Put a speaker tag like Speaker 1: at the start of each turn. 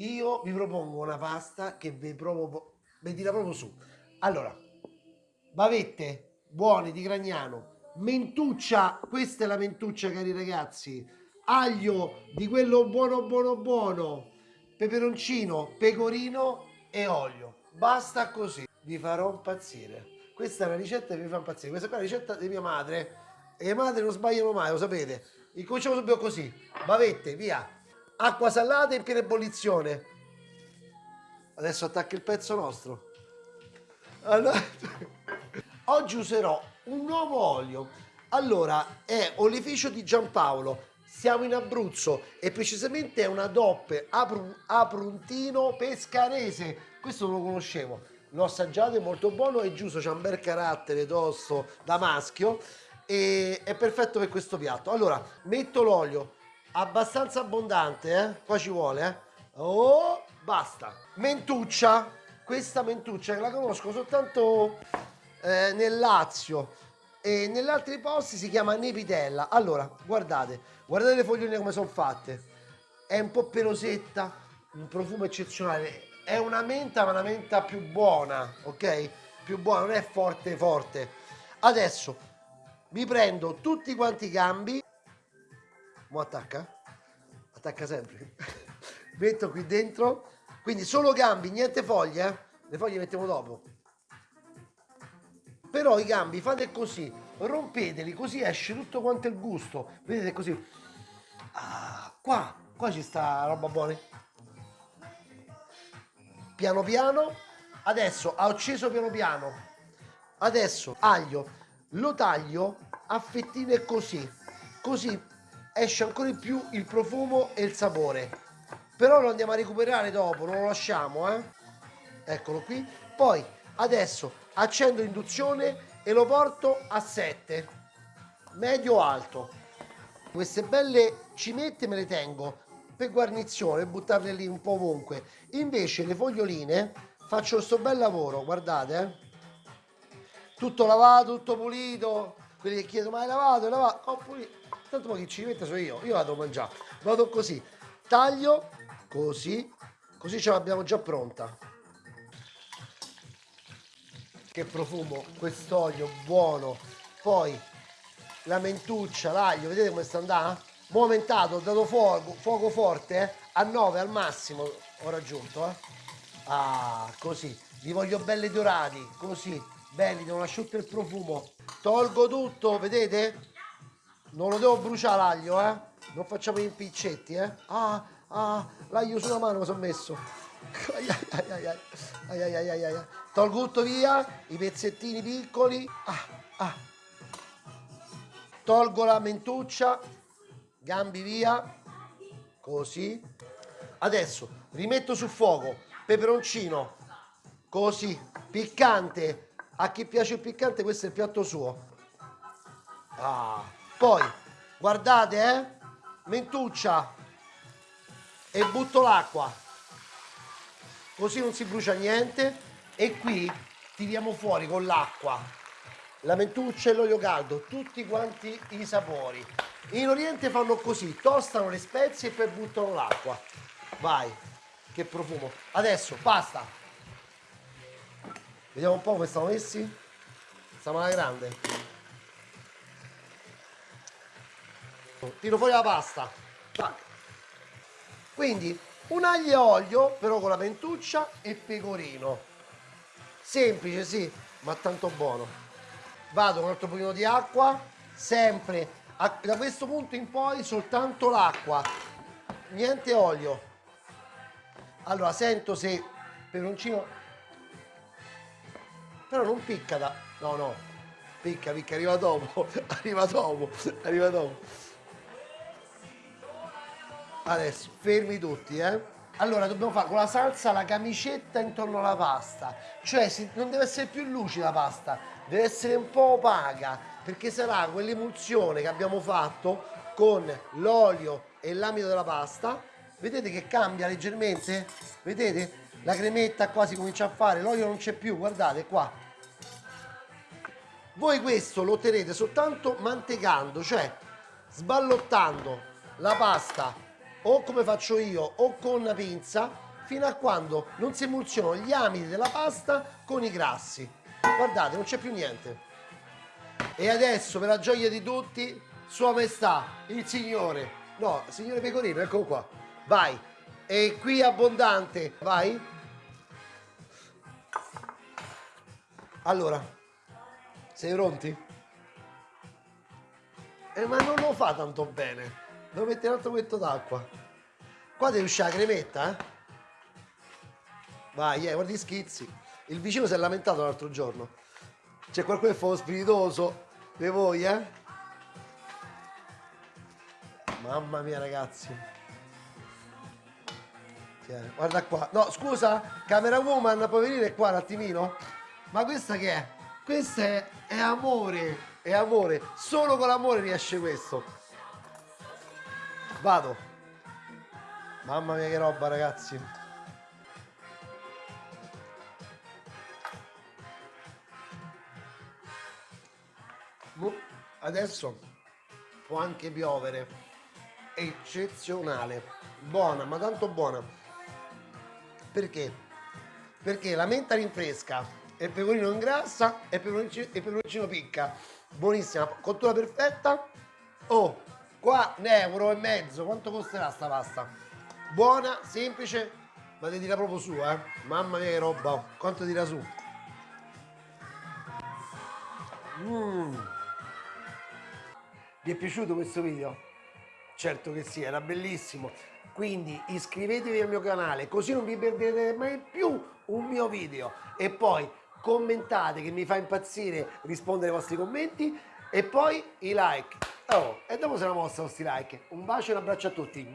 Speaker 1: io vi propongo una pasta che vi provo, vi tira proprio su. Allora, bavette buone di Gragnano, mentuccia, questa è la mentuccia cari ragazzi, aglio di quello buono buono buono, peperoncino, pecorino e olio. Basta così, vi farò impazzire. Questa è una ricetta che vi fa impazzire. Questa è la ricetta di mia madre e le madri non sbagliano mai, lo sapete. Incominciamo subito così, bavette, via. Acqua salata in piena ebollizione. Adesso attacca il pezzo nostro. Allora, oggi userò un nuovo olio. Allora, è olificio di Giampaolo. Siamo in Abruzzo e precisamente è una DOP Apru, Apruntino Pescarese. Questo non lo conoscevo. L'ho assaggiato, è molto buono e giusto, c'ha un bel carattere tosto da maschio e è perfetto per questo piatto. Allora, metto l'olio abbastanza abbondante, eh? Qua ci vuole, eh? Oh, basta. Mentuccia. Questa mentuccia la conosco soltanto eh, nel Lazio e negli altri posti si chiama nepitella. Allora, guardate, guardate le fogline come sono fatte. È un po' pelosetta, un profumo eccezionale. È una menta, ma una menta più buona, ok? Più buona, non è forte forte. Adesso mi prendo tutti quanti i gambi Mo attacca? Attacca sempre. Metto qui dentro. Quindi solo gambi, niente foglie. Eh? Le foglie le mettiamo dopo. Però i gambi fate così. Rompeteli così esce tutto quanto il gusto. Vedete così. Ah, qua, qua ci sta roba buona. Piano piano. Adesso ho acceso piano piano. Adesso aglio. Lo taglio a fettine così. Così esce ancora di più il profumo e il sapore. Però lo andiamo a recuperare dopo non lo lasciamo eh. Eccolo qui. Poi adesso accendo induzione e lo porto a 7 medio alto. Queste belle cimette me le tengo per guarnizione buttarle lì un po' ovunque. Invece le foglioline faccio questo bel lavoro guardate eh. Tutto lavato tutto pulito. Quelli che chiedono ma hai lavato? Hai lavato? Ho pulito tanto poi chi ci mette sono io io vado a mangiare. Vado così taglio così così ce l'abbiamo già pronta. Che profumo quest'olio buono. Poi la mentuccia l'aglio vedete come sta andando? Mo aumentato ho dato fuoco, fuoco forte eh? a 9 al massimo ho raggiunto eh? ah così. Li voglio belli dorati così. Belli non asciutto il profumo. Tolgo tutto vedete non lo devo bruciare l'aglio, eh? Non facciamo gli impiccetti, eh? Ah, ah, l'aglio sulla mano mi sono messo. Ai ai ai, ai, ai, Tolgo tutto via, i pezzettini piccoli. Ah, ah. Tolgo la mentuccia, gambi via, così. Adesso rimetto sul fuoco, peperoncino, così, piccante. A chi piace il piccante questo è il piatto suo. Ah poi guardate eh mentuccia e butto l'acqua. Così non si brucia niente. E qui tiriamo fuori con l'acqua la mentuccia e l'olio caldo tutti quanti i sapori. In oriente fanno così tostano le spezie e poi buttano l'acqua. Vai che profumo. Adesso basta. Vediamo un po' come stiamo messi. Stiamo alla grande tiro fuori la pasta. Quindi un aglio e olio però con la mentuccia e pecorino. Semplice sì ma tanto buono. Vado con un altro pochino di acqua sempre. Da questo punto in poi soltanto l'acqua. Niente olio. Allora sento se peperoncino però non picca da no no. Picca picca arriva dopo arriva dopo arriva dopo Adesso, fermi tutti, eh. Allora, dobbiamo fare con la salsa la camicetta intorno alla pasta. Cioè, non deve essere più lucida la pasta, deve essere un po' opaca, perché sarà quell'emulsione che abbiamo fatto con l'olio e l'amido della pasta. Vedete che cambia leggermente? Vedete? La cremetta qua si comincia a fare, l'olio non c'è più, guardate qua. Voi questo lo otterrete soltanto mantecando, cioè sballottando la pasta o come faccio io o con una pinza fino a quando non si emulsionano gli amidi della pasta con i grassi. Guardate, non c'è più niente. E adesso, per la gioia di tutti, Sua Maestà, il Signore, no, Signore Pecorino, eccolo qua, vai. E qui abbondante, vai. Allora, sei pronti? Eh, ma non lo fa tanto bene. Devo mettere un altro cuetto d'acqua. Qua deve uscire la cremetta, eh? Vai, eh, guarda gli schizzi. Il vicino si è lamentato l'altro giorno. C'è qualcuno che fa lo spiritoso di voi, eh? Mamma mia, ragazzi. Guarda qua. No, scusa, camera woman, puoi venire qua un attimino? Ma questa che è? Questa è, è amore, è amore. Solo con l'amore riesce questo. Vado. Mamma mia che roba, ragazzi. Adesso può anche piovere. Eccezionale. Buona, ma tanto buona. Perché? Perché la menta rinfresca, e il pecorino ingrassa e il peperoncino, il peperoncino picca. Buonissima, cottura perfetta. Oh, qua un euro e mezzo, quanto costerà sta pasta? Buona, semplice, ma ti tira proprio su, eh. Mamma mia che roba, quanto tira su. Mmm. Vi è piaciuto questo video? Certo che sì, era bellissimo. Quindi iscrivetevi al mio canale così non vi perderete mai più un mio video. E poi commentate che mi fa impazzire rispondere ai vostri commenti e poi i like. Oh, e dopo se la mostra questi like. Un bacio e un abbraccio a tutti.